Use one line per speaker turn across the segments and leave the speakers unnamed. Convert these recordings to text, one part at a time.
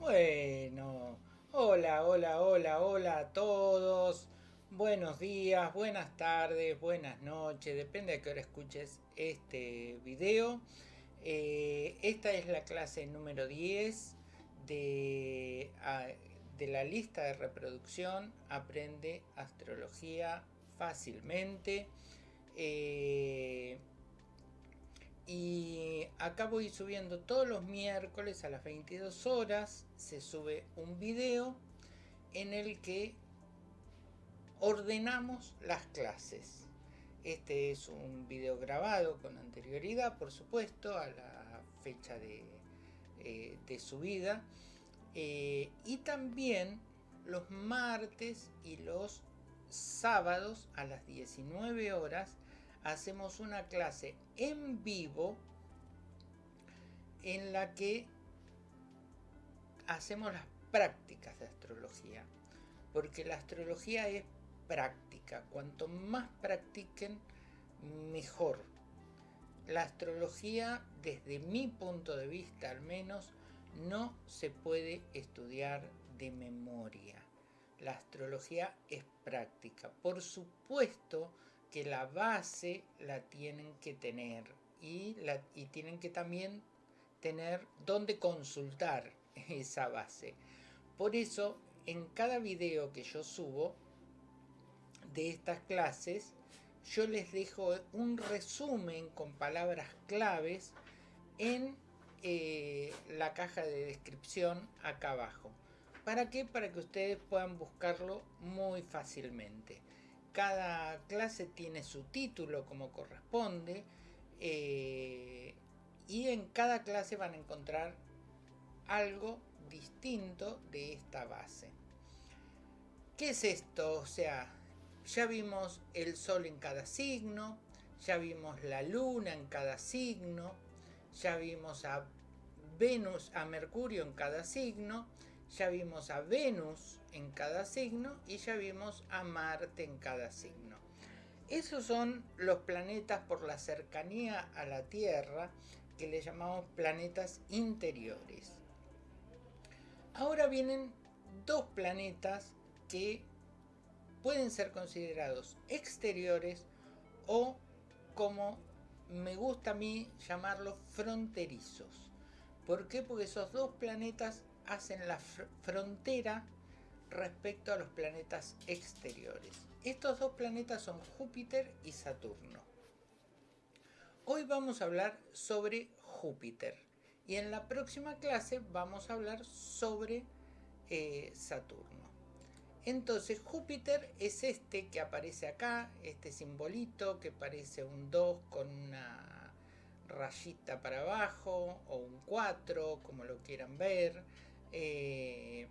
Bueno, hola, hola, hola, hola a todos. Buenos días, buenas tardes, buenas noches, depende de qué hora escuches este video. Eh, esta es la clase número 10 de, de la lista de reproducción Aprende Astrología fácilmente. Eh, y acá voy subiendo todos los miércoles a las 22 horas, se sube un video en el que ordenamos las clases. Este es un video grabado con anterioridad, por supuesto, a la fecha de, eh, subida. Eh, y también los martes y los sábados a las 19 horas hacemos una clase en vivo en la que hacemos las prácticas de astrología. Porque la astrología es práctica. Cuanto más practiquen, mejor. La astrología, desde mi punto de vista al menos, no se puede estudiar de memoria. La astrología es práctica. Por supuesto que la base la tienen que tener y, la, y tienen que también tener dónde consultar esa base. Por eso, en cada video que yo subo de estas clases, yo les dejo un resumen con palabras claves en eh, la caja de descripción acá abajo. ¿Para qué? Para que ustedes puedan buscarlo muy fácilmente. Cada clase tiene su título como corresponde eh, y en cada clase van a encontrar algo distinto de esta base. ¿Qué es esto? O sea, ya vimos el sol en cada signo, ya vimos la luna en cada signo, ya vimos a Venus, a Mercurio en cada signo, ya vimos a Venus en cada signo y ya vimos a Marte en cada signo. Esos son los planetas por la cercanía a la Tierra que le llamamos planetas interiores. Ahora vienen dos planetas que pueden ser considerados exteriores o como me gusta a mí llamarlos fronterizos. ¿Por qué? Porque esos dos planetas hacen la frontera respecto a los planetas exteriores. Estos dos planetas son Júpiter y Saturno. Hoy vamos a hablar sobre Júpiter y en la próxima clase vamos a hablar sobre eh, Saturno. Entonces Júpiter es este que aparece acá, este simbolito que parece un 2 con una rayita para abajo o un 4, como lo quieran ver. Eh,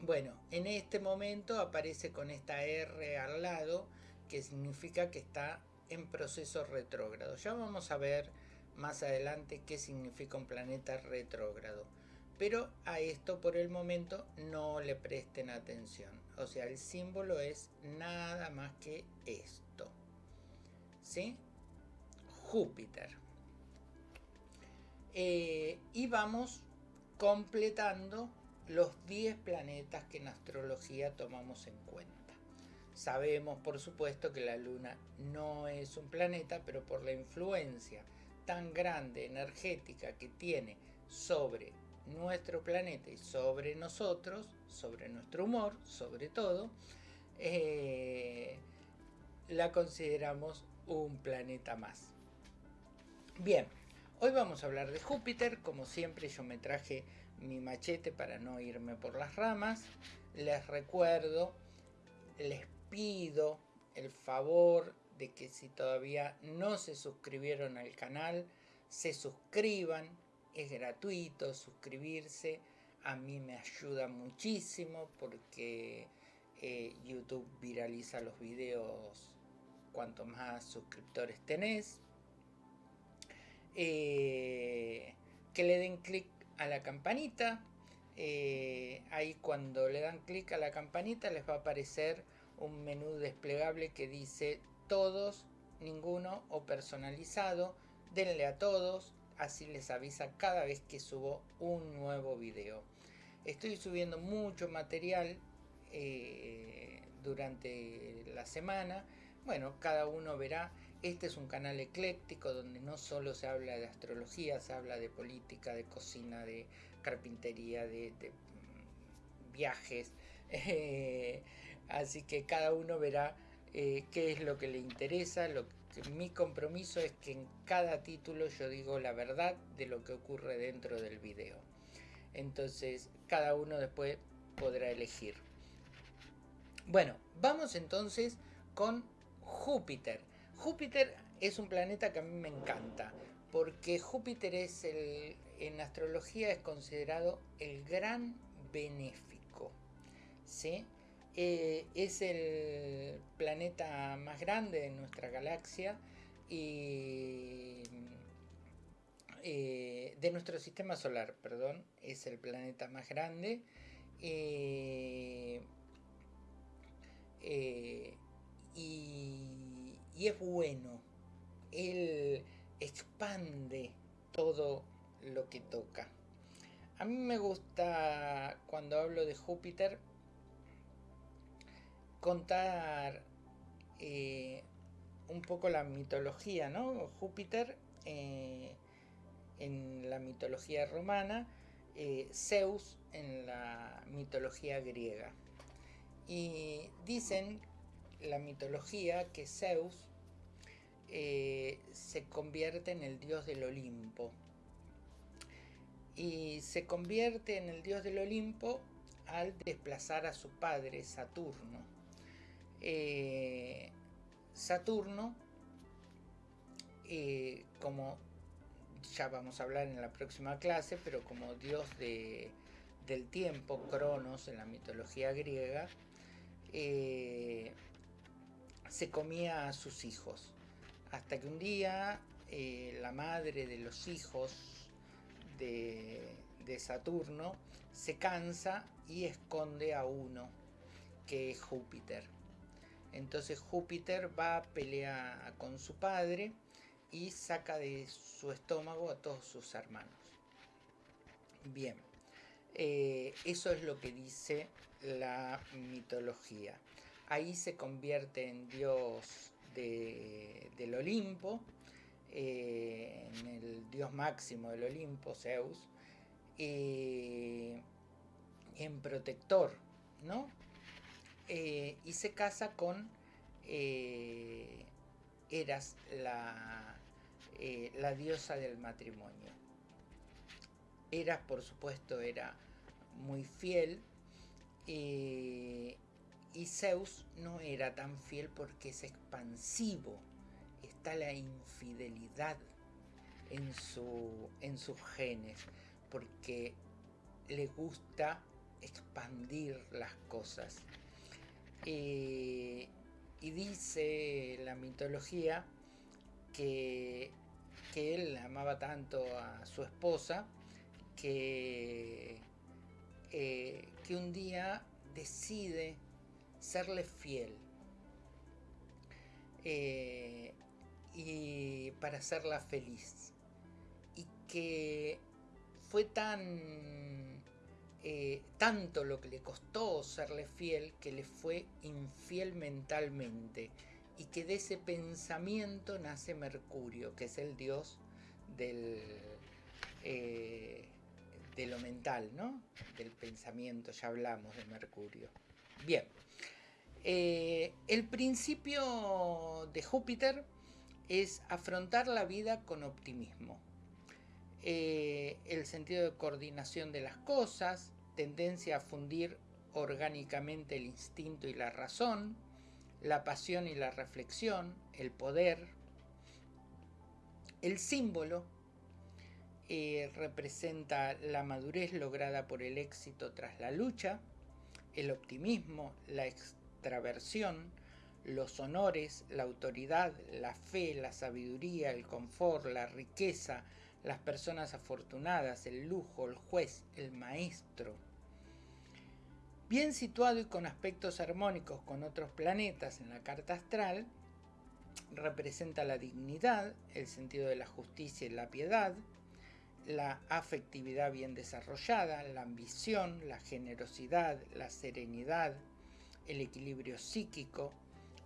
bueno, en este momento aparece con esta R al lado, que significa que está en proceso retrógrado. Ya vamos a ver más adelante qué significa un planeta retrógrado. Pero a esto por el momento no le presten atención. O sea, el símbolo es nada más que esto. ¿Sí? Júpiter. Eh, y vamos completando los 10 planetas que en astrología tomamos en cuenta. Sabemos, por supuesto, que la Luna no es un planeta, pero por la influencia tan grande energética que tiene sobre nuestro planeta y sobre nosotros, sobre nuestro humor, sobre todo, eh, la consideramos un planeta más. Bien, hoy vamos a hablar de Júpiter, como siempre yo me traje mi machete para no irme por las ramas. Les recuerdo, les pido el favor de que si todavía no se suscribieron al canal, se suscriban, es gratuito suscribirse, a mí me ayuda muchísimo porque eh, YouTube viraliza los videos cuanto más suscriptores tenés. Eh, que le den clic a la campanita. Eh, ahí cuando le dan clic a la campanita les va a aparecer un menú desplegable que dice todos, ninguno o personalizado. Denle a todos, así les avisa cada vez que subo un nuevo video. Estoy subiendo mucho material eh, durante la semana. Bueno, cada uno verá. Este es un canal ecléctico donde no solo se habla de astrología, se habla de política, de cocina, de carpintería, de, mm, viajes. así que cada uno verá eh, qué es lo que le interesa. Mi compromiso es que en cada título yo digo la verdad de lo que ocurre dentro del video. Entonces cada uno después podrá elegir. Bueno, vamos entonces con Júpiter. Júpiter es un planeta que a mí me encanta, porque Júpiter es el, en astrología es considerado el gran benéfico. ¿sí? Eh, es el planeta más grande de nuestra galaxia y eh, de nuestro sistema solar, perdón, es el planeta más grande. Eh, y, y, es bueno. Él expande todo lo que toca. A mí me gusta cuando hablo de Júpiter contar un poco la mitología, ¿no? Júpiter en la mitología romana, eh, Zeus en la mitología griega. Y dicen la mitología que Zeus eh, se convierte en el dios del Olimpo. Y se convierte en el dios del Olimpo al desplazar a su padre Saturno. Eh, Saturno, como ya vamos a hablar en la próxima clase, pero como dios del tiempo, Cronos en la mitología griega, eh, se comía a sus hijos. Hasta que un día eh, la madre de los hijos de, Saturno se cansa y esconde a uno, que es Júpiter. Entonces Júpiter va a pelear con su padre y saca de su estómago a todos sus hermanos. Bien, eh, eso es lo que dice la mitología. Ahí se convierte en dios del Olimpo, eh, en el dios máximo del Olimpo, Zeus, eh, en protector, ¿no? y se casa con Eras, la eh, la diosa del matrimonio. Eras, por supuesto, era muy fiel eh, y Zeus no era tan fiel porque es expansivo. Está la infidelidad en, su, en sus genes porque le gusta expandir las cosas. Eh, y dice la mitología que que él amaba tanto a su esposa que, eh, que un día decide serle fiel eh, y para hacerla feliz y que fue tan eh, tanto lo que le costó serle fiel que le fue infiel mentalmente y que de ese pensamiento nace Mercurio, que es el dios del, eh, de lo mental, ¿no? Del pensamiento, ya hablamos de Mercurio. Bien, eh, el principio de Júpiter es afrontar la vida con optimismo. Eh, el sentido de coordinación de las cosas, tendencia a fundir orgánicamente el instinto y la razón, la pasión y la reflexión, el poder. El símbolo eh, representa la madurez lograda por el éxito tras la lucha, el optimismo, la los honores, la autoridad, la fe, la sabiduría, el confort, la riqueza, las personas afortunadas, el lujo, el juez, el maestro, Bien situado y con aspectos armónicos con otros planetas en la carta astral, representa la dignidad, el sentido de la justicia y la piedad, la afectividad bien desarrollada, la ambición, la generosidad, la serenidad, el equilibrio psíquico,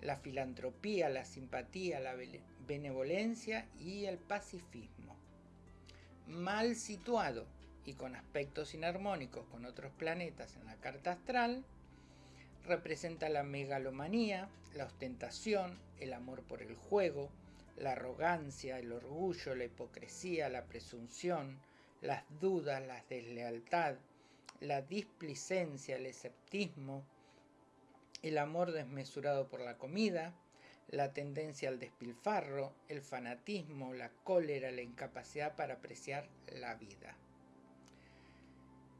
la filantropía, la simpatía, la benevolencia y el pacifismo. Mal situado y con aspectos inarmónicos con otros planetas en la carta astral, representa la megalomanía, la ostentación, el amor por el juego, la arrogancia, el orgullo, la hipocresía, la presunción, las dudas, la deslealtad, la displicencia, el esceptismo, el amor desmesurado por la comida, la tendencia al despilfarro, el fanatismo, la cólera, la incapacidad para apreciar la vida.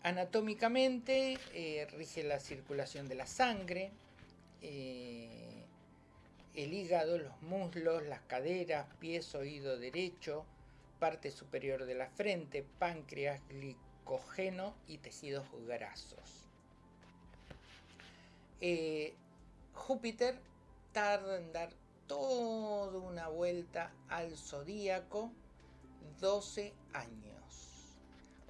Anatómicamente eh, rige la circulación de la sangre, eh, el hígado, los muslos, las caderas, pies, oído derecho, parte superior de la frente, páncreas, glicógeno y tejidos grasos. Eh, Júpiter tarda en dar toda una vuelta al zodíaco 12 años.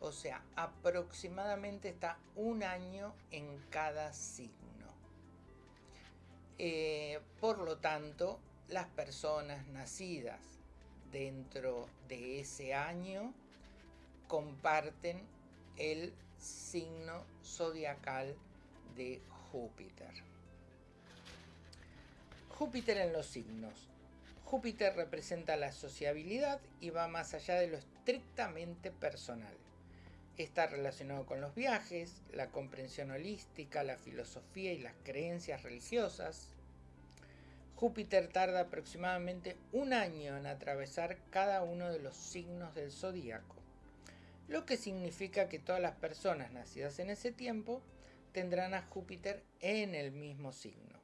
O sea, aproximadamente está un año en cada signo. Eh, por lo tanto, las personas nacidas dentro de ese año comparten el signo zodiacal de Júpiter. Júpiter en los signos. Júpiter representa la sociabilidad y va más allá de lo estrictamente personal. Está relacionado con los viajes, la comprensión holística, la filosofía y las creencias religiosas. Júpiter tarda aproximadamente un año en atravesar cada uno de los signos del zodíaco, lo que significa que todas las personas nacidas en ese tiempo tendrán a Júpiter en el mismo signo.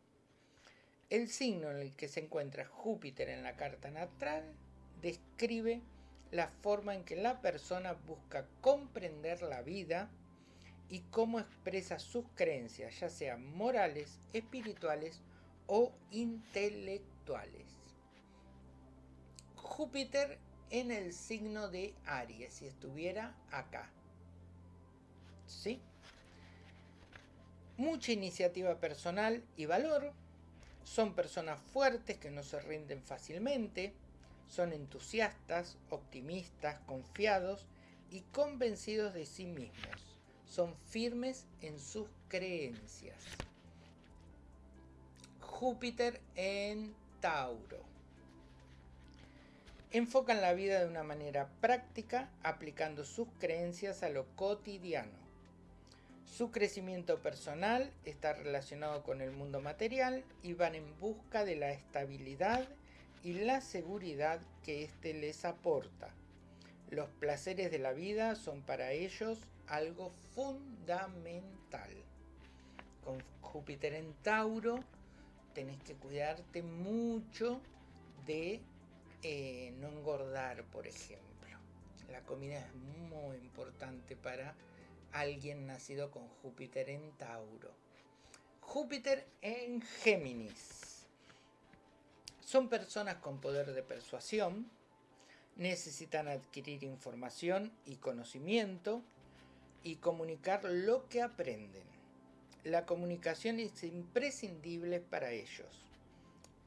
El signo en el que se encuentra Júpiter en la carta natal describe la forma en que la persona busca comprender la vida y cómo expresa sus creencias, ya sean morales, espirituales o intelectuales. Júpiter en el signo de Aries, si estuviera acá. ¿Sí? Mucha iniciativa personal y valor. Son personas fuertes que no se rinden fácilmente son entusiastas, optimistas, confiados y convencidos de sí mismos. Son firmes en sus creencias. Júpiter en Tauro. Enfocan la vida de una manera práctica, aplicando sus creencias a lo cotidiano. Su crecimiento personal está relacionado con el mundo material y van en busca de la estabilidad y la seguridad que éste les aporta. Los placeres de la vida son para ellos algo fundamental. Con Júpiter en Tauro tenés que cuidarte mucho de eh, no engordar, por ejemplo. La comida es muy importante para alguien nacido con Júpiter en Tauro. Júpiter en Géminis. Son personas con poder de persuasión, necesitan adquirir información y conocimiento y comunicar lo que aprenden. La comunicación es imprescindible para ellos.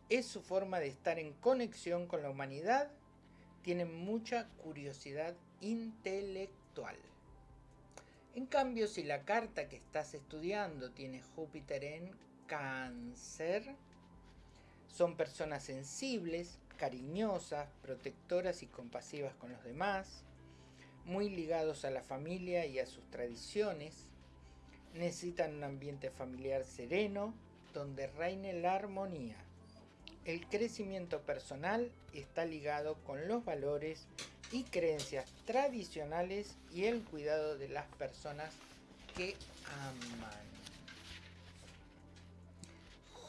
Es su forma de estar en conexión con la humanidad. Tienen mucha curiosidad intelectual. En cambio, si la carta que estás estudiando tiene Júpiter en cáncer, son personas sensibles, cariñosas, protectoras y compasivas con los demás, muy ligados a la familia y a sus tradiciones, necesitan un ambiente familiar sereno donde reine la armonía. El crecimiento personal está ligado con los valores y creencias tradicionales y el cuidado de las personas que aman.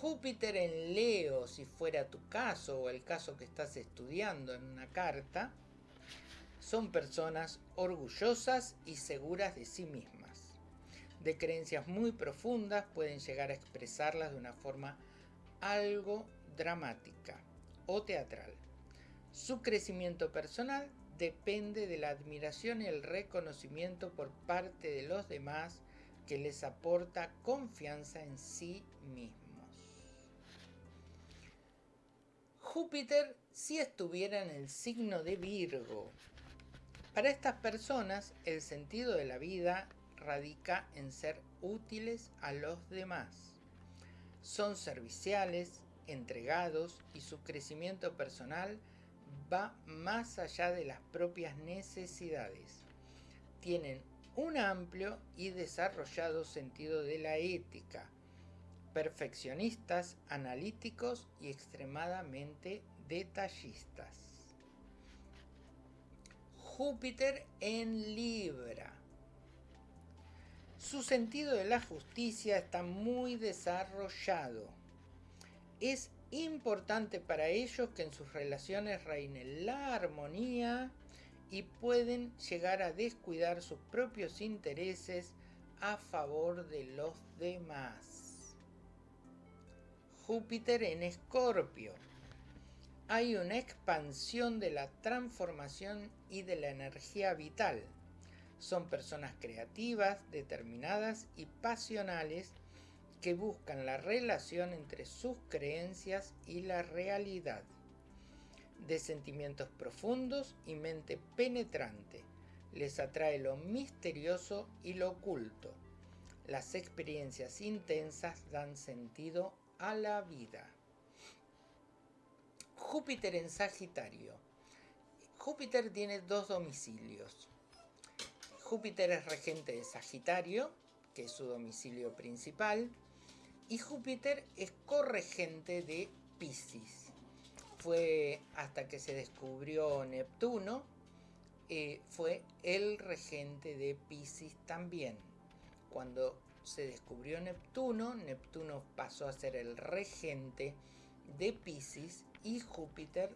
Júpiter en Leo, si fuera tu caso o el caso que estás estudiando en una carta, son personas orgullosas y seguras de sí mismas. De creencias muy profundas pueden llegar a expresarlas de una forma algo dramática o teatral. Su crecimiento personal depende de la admiración y el reconocimiento por parte de los demás que les aporta confianza en sí mismos. Júpiter si estuviera en el signo de Virgo. Para estas personas el sentido de la vida radica en ser útiles a los demás. Son serviciales, entregados y su crecimiento personal va más allá de las propias necesidades. Tienen un amplio y desarrollado sentido de la ética, perfeccionistas, analíticos y extremadamente detallistas. Júpiter en Libra. Su sentido de la justicia está muy desarrollado. Es importante para ellos que en sus relaciones reine la armonía y pueden llegar a descuidar sus propios intereses a favor de los demás. Júpiter en Escorpio. Hay una expansión de la transformación y de la energía vital. Son personas creativas, determinadas y pasionales que buscan la relación entre sus creencias y la realidad de sentimientos profundos y mente penetrante. Les atrae lo misterioso y lo oculto. Las experiencias intensas dan sentido a la vida. Júpiter en Sagitario. Júpiter tiene dos domicilios. Júpiter es regente de Sagitario, que es su domicilio principal, y Júpiter es corregente de Pisces fue hasta que se descubrió Neptuno, eh, fue el regente de Pisces también. Cuando se descubrió Neptuno, Neptuno pasó a ser el regente de Pisces y Júpiter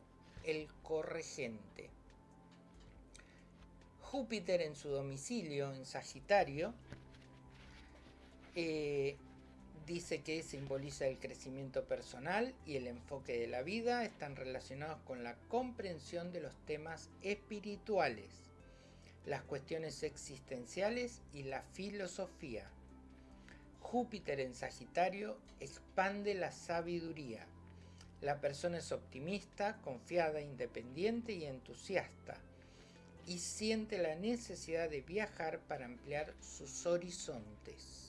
el corregente. Júpiter en su domicilio en Sagitario eh, dice que simboliza el crecimiento personal y el enfoque de la vida, están relacionados con la comprensión de los temas espirituales, las cuestiones existenciales y la filosofía. Júpiter en Sagitario expande la sabiduría. La persona es optimista, confiada, independiente y entusiasta y siente la necesidad de viajar para ampliar sus horizontes.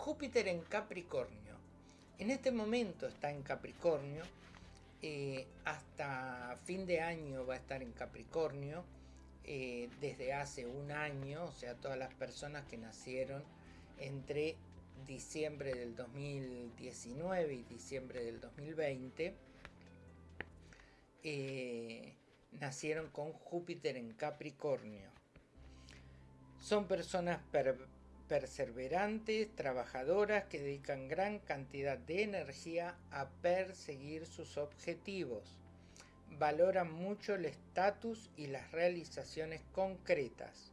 Júpiter en Capricornio. En este momento está en Capricornio. Eh, hasta fin de año va a estar en Capricornio. Eh, desde hace un año, o sea, todas las personas que nacieron entre diciembre del 2019 y diciembre del 2020, eh, nacieron con Júpiter en Capricornio. Son personas perseverantes, trabajadoras que dedican gran cantidad de energía a perseguir sus objetivos. Valoran mucho el estatus y las realizaciones concretas,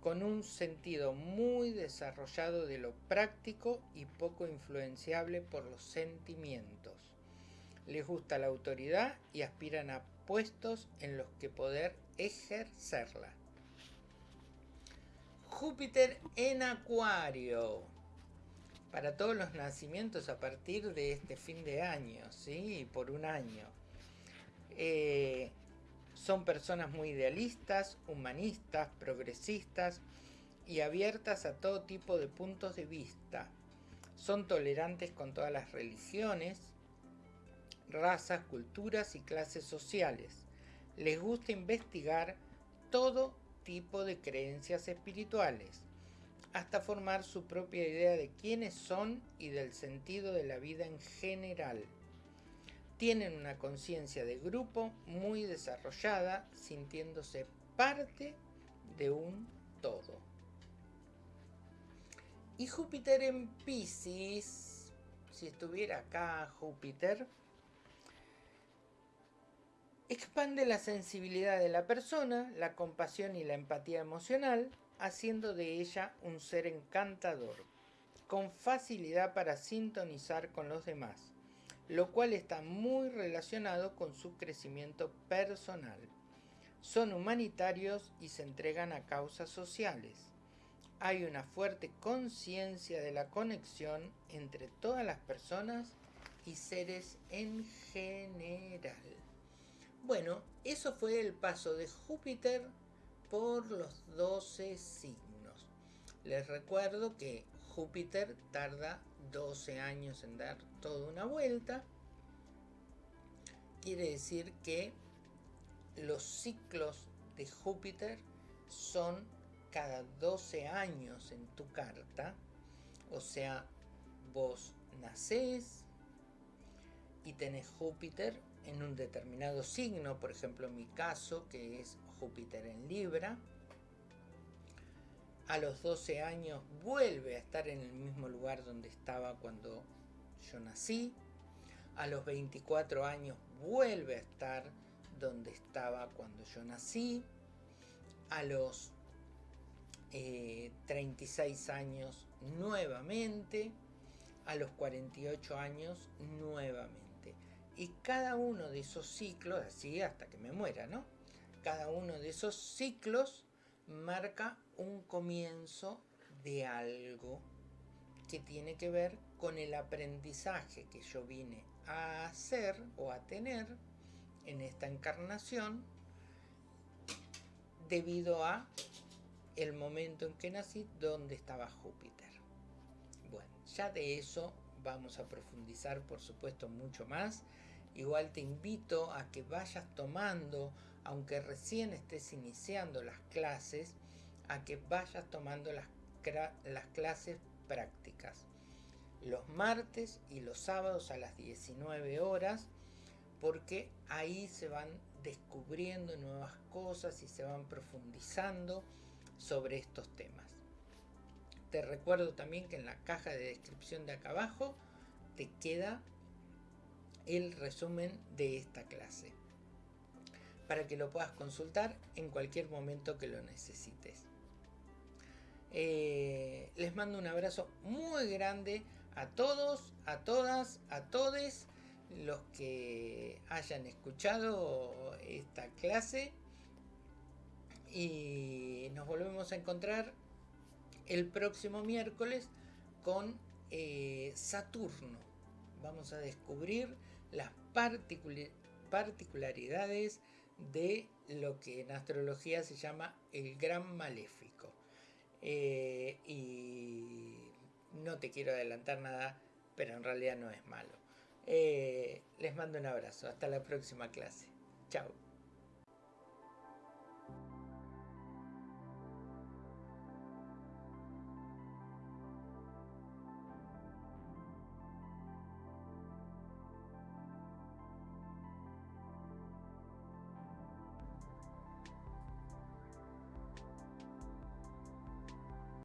con un sentido muy desarrollado de lo práctico y poco influenciable por los sentimientos. Les gusta la autoridad y aspiran a puestos en los que poder ejercerla. Júpiter en Acuario. Para todos los nacimientos a partir de este fin de año, ¿sí? Por un año. Eh, son personas muy idealistas, humanistas, progresistas y abiertas a todo tipo de puntos de vista. Son tolerantes con todas las religiones, razas, culturas y clases sociales. Les gusta investigar todo tipo de creencias espirituales, hasta formar su propia idea de quiénes son y del sentido de la vida en general. Tienen una conciencia de grupo muy desarrollada, sintiéndose parte de un todo. Y Júpiter en Pisces, si estuviera acá Júpiter, Expande la sensibilidad de la persona, la compasión y la empatía emocional, haciendo de ella un ser encantador, con facilidad para sintonizar con los demás. lo cual está muy relacionado con su crecimiento personal. Son humanitarios y se entregan a causas sociales. Hay una fuerte conciencia de la conexión entre todas las personas y seres en general. Bueno, eso fue el paso de Júpiter por los 12 signos. Les recuerdo que Júpiter tarda 12 años en dar toda una vuelta. Quiere decir que los ciclos de Júpiter son cada 12 años en tu carta. O sea, vos nacés y tenés Júpiter en un determinado signo, por ejemplo en mi caso, que es Júpiter en Libra. A los 12 años vuelve a estar en el mismo lugar donde estaba cuando yo nací. A los 24 años vuelve a estar donde estaba cuando yo nací. A los 36 eh, años nuevamente. A los 48 años nuevamente. Y cada uno de esos ciclos, así hasta que me muera, ¿no? Cada uno de esos ciclos marca un comienzo de algo que tiene que ver con el aprendizaje que yo vine a hacer o a tener en esta encarnación debido a el momento en que nací donde estaba Júpiter. Bueno, ya de eso vamos a profundizar por supuesto mucho más Igual te invito a que vayas tomando, aunque recién estés iniciando las clases, a que vayas tomando las, las clases prácticas. Los martes y los sábados a las 19 horas, porque ahí se van descubriendo nuevas cosas y se van profundizando sobre estos temas. Te recuerdo también que en la caja de descripción de acá abajo te queda el resumen de esta clase para que lo puedas consultar en cualquier momento que lo necesites. Eh, les mando un abrazo muy grande a todos, a todas, a todes los que hayan escuchado esta clase y nos volvemos a encontrar el próximo miércoles con eh, Saturno. Vamos a descubrir las particularidades de lo que en astrología se llama el gran maléfico. Eh, y no te quiero adelantar nada, pero en realidad no es malo. Eh, les mando un abrazo. Hasta la próxima clase. Chao.